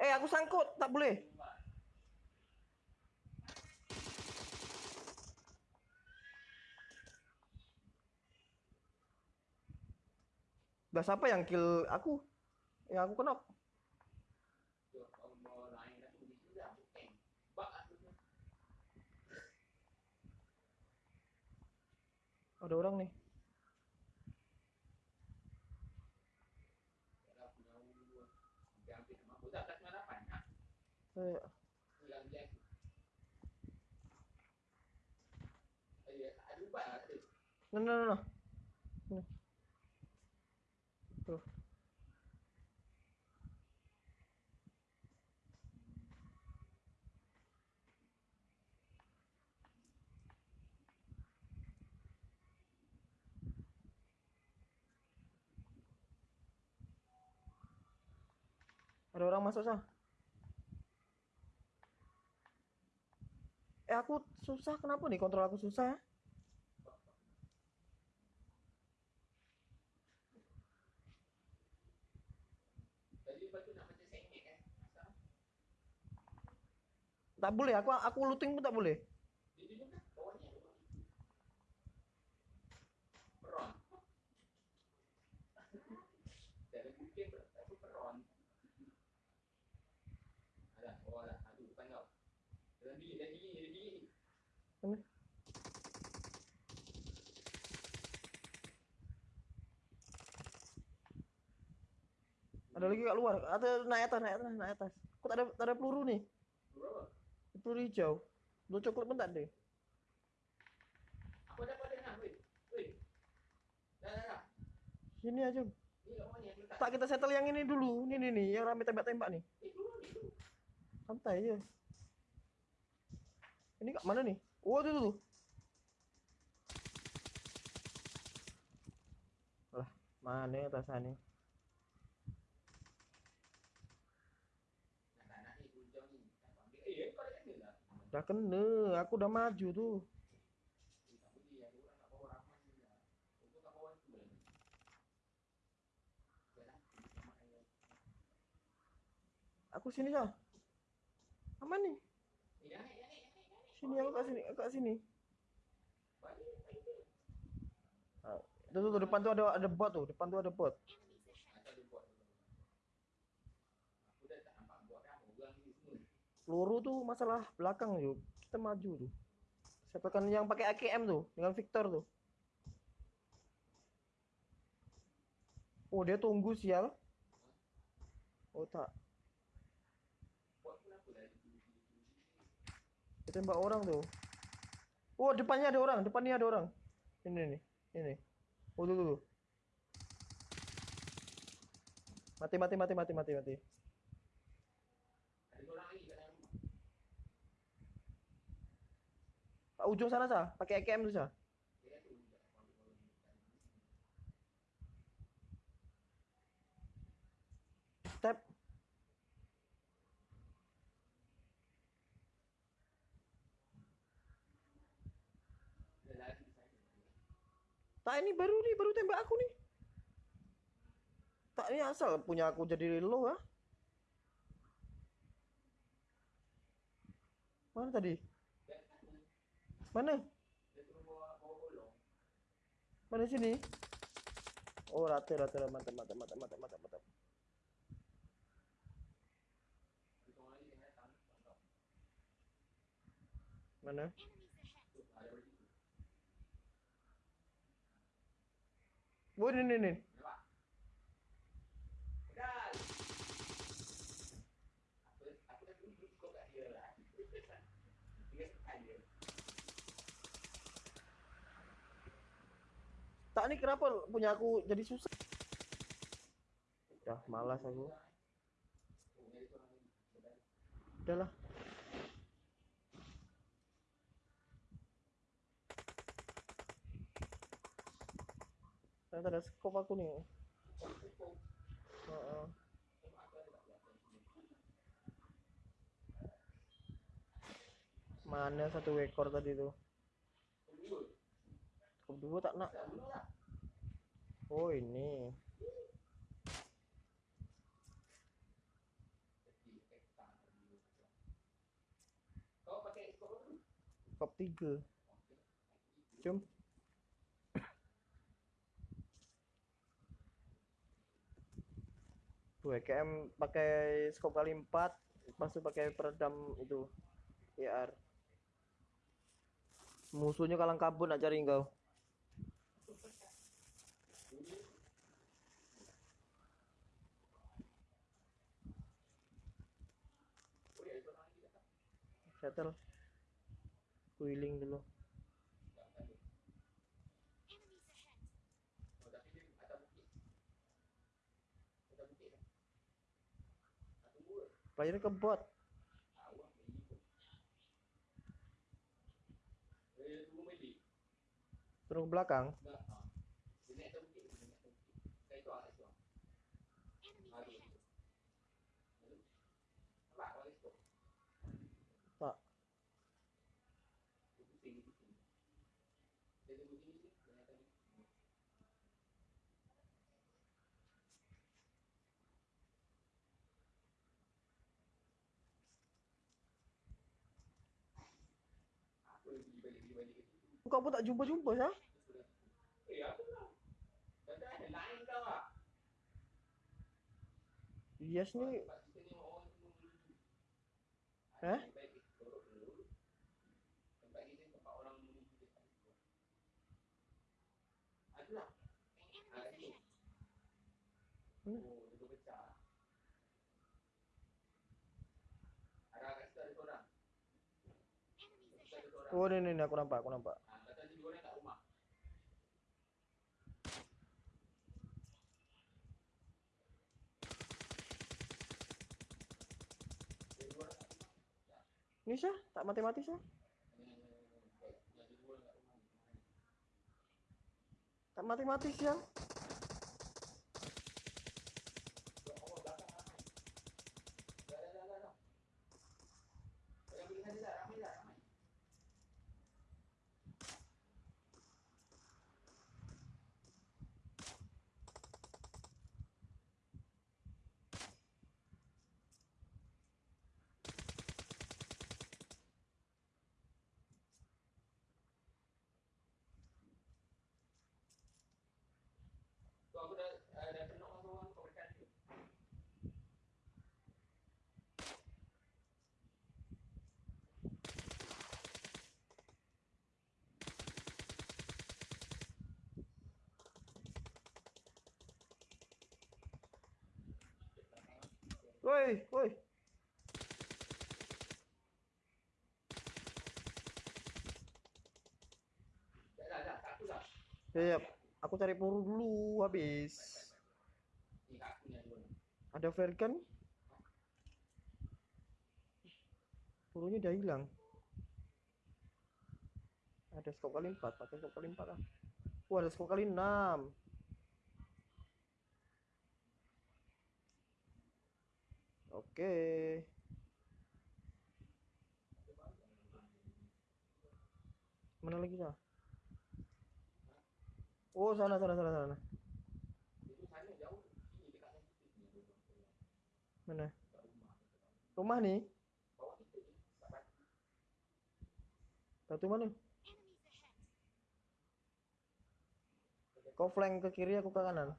Eh, aku sangkut, tak boleh. Dah siapa yang kill aku? yang aku kenok. Ada orang nih. Eh, No, no, no, no. Ini. Tuh. Ada orang masuk sah. Aku susah kenapa nih kontrol aku susah ya? Tak boleh, aku aku looting pun tak boleh. Mana? Ada lagi kat luar. Ada naik atas, naik atas, naik atas. Kok tak ada tak ada peluru nih? Peluru hijau. Peluru coklat pun tak ada. Aku ada pada nak, weh. Weh. Dah, dah, dah. Sini aja. Tak kita settle yang ini dulu. Ini nih nih yang rame tembak-tembak nih. Eh. Santai aja. Ini kat mana nih? Oh, tuh tuh. Lah, mana atas sana? Nak tak nak ni, hujung ni. Tak ambil. Eh, kau dah kena lah. Dah kena, aku udah maju tuh. Eh, tak boleh. Ada orang kat bawah ramai ni lah. Untuk kat bawah tu lah. Jalan. Sama air. Aku sini sah. Aman nih. Sini aku kat sini, aku kat sini. Ah, tuh, tuh, tuh, depan tuh ada ada bot tuh, depan tuh ada bot. Atau dia buat dulu. Aku dah tak nampak buat dah. Orang ni semua. Peluru tuh masalah belakang yuk. Kita maju tuh. Setelkan yang pakai AKM tuh dengan Victor tuh. Oh dia tunggu sial. Oh tak. Buat pun apa dah. Dia tembak orang tuh. Oh depannya ada orang, depannya ada orang. Ini nih, ini. Oh tuh tuh. tuh. Mati mati mati mati mati mati. Ada orang lagi kat dalam rumah. Pak ujung sana sah, pakai AKM tuh sah. Step. Tak ini baru nih, baru tembak aku nih. Tak ini asal punya aku jadi low ah. Mana tadi? Mana? Mana sini? Oh rata rata mantap mantap mantap mantap mantap mantap. Mana? Tu, ada lagi tu. Oh ini ini ini. Nampak? Pedal. Aku aku dah dulu kau kat dia lah. Dia tekan dia. Tak ni kenapa punya aku jadi susah? Dah malas aku. Udahlah. Ternyata ada skop aku nih. Sini. Mana satu ekor tadi tuh? cakep dua tak nak. Oh ini. Kop tiga. Jom. Bu KM pakai skop kali 4 masuk pakai peredam itu IR musuhnya kalang kabut nak cari enggak? Settle. Keliling dulu. Playernya ke bot. Turun ke belakang. Pak. Kau pun tak jumpa-jumpa sah? Eh, aku lah. Dah ada lain kau ah. Yes ni. Eh? Mana? Oh ni ni ni, aku nampak aku nampak. Ni sah tak mati-mati sah. Tak mati-mati siang. Ya, ya. Aku cari peluru dulu habis. Ada flare gun? Pelurunya udah hilang. Ada skop kali 4, pakai skop kali 4 lah. Wah, ada skop kali 6. Oke. Mana lagi lah? Oh, sana sana sana sana. Mana? Rumah nih. Satu mana? Kau flank ke kiri, aku ke kanan.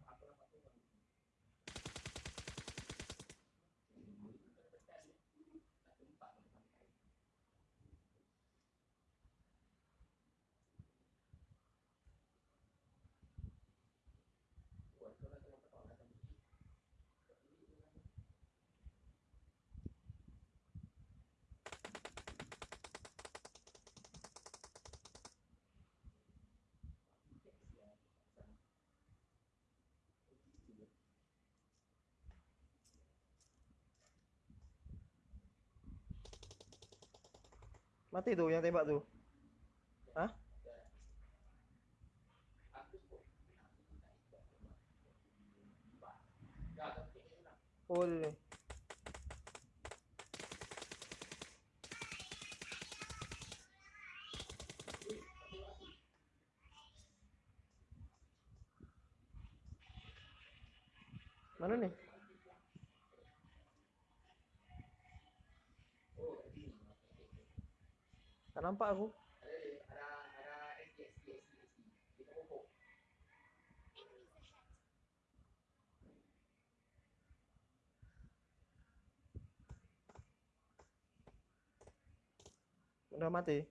Mati tuh yang tembak tuh. Hah? Oh, ini. Mana nih? não pago não mati?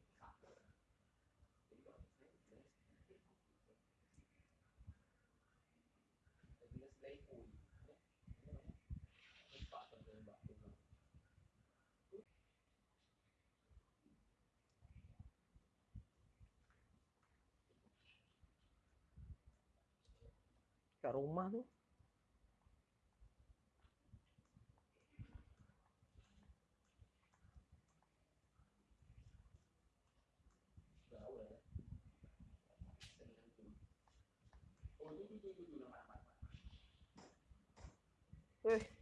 Nama, nama, nama. Wih,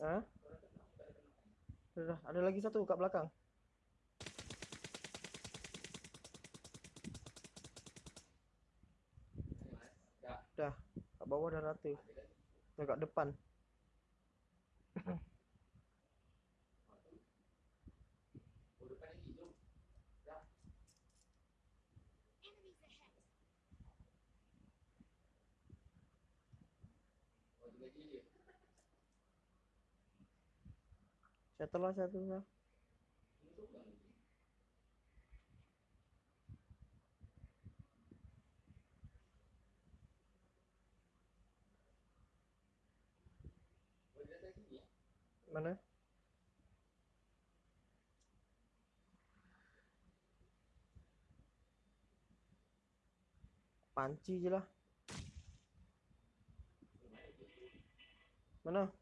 Hah? Udah, ada lagi satu kat belakang. Dah, kat bawah dah rata. Dah kat depan. Enemies ahead. Settle lah satu lah. Mana? Panci je lah. Mana?